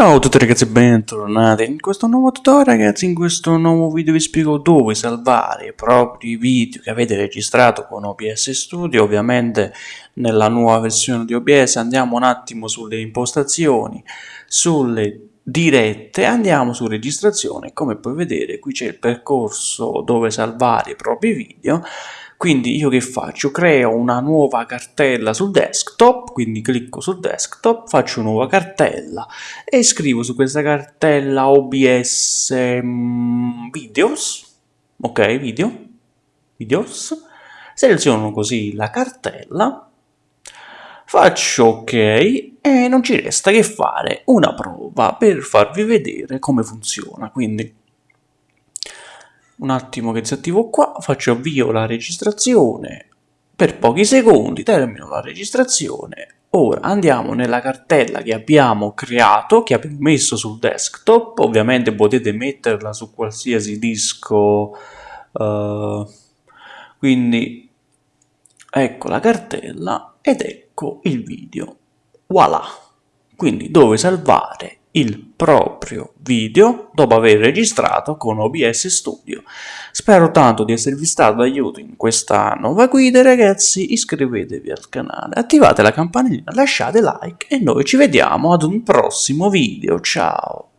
Ciao a tutti ragazzi e bentornati in questo nuovo tutorial ragazzi, in questo nuovo video vi spiego dove salvare i propri video che avete registrato con OBS Studio, ovviamente nella nuova versione di OBS andiamo un attimo sulle impostazioni, sulle dirette, andiamo su registrazione, come puoi vedere qui c'è il percorso dove salvare i propri video quindi io che faccio? Creo una nuova cartella sul desktop, quindi clicco sul desktop, faccio nuova cartella e scrivo su questa cartella OBS um, videos, ok, video, videos, seleziono così la cartella, faccio ok e non ci resta che fare una prova per farvi vedere come funziona, quindi un attimo che disattivo qua, faccio avvio la registrazione per pochi secondi, termino la registrazione. Ora andiamo nella cartella che abbiamo creato, che abbiamo messo sul desktop, ovviamente potete metterla su qualsiasi disco, uh, quindi ecco la cartella ed ecco il video, voilà! Quindi dove salvare il proprio video dopo aver registrato con OBS Studio. Spero tanto di esservi stato d'aiuto in questa nuova guida ragazzi, iscrivetevi al canale, attivate la campanellina, lasciate like e noi ci vediamo ad un prossimo video, ciao!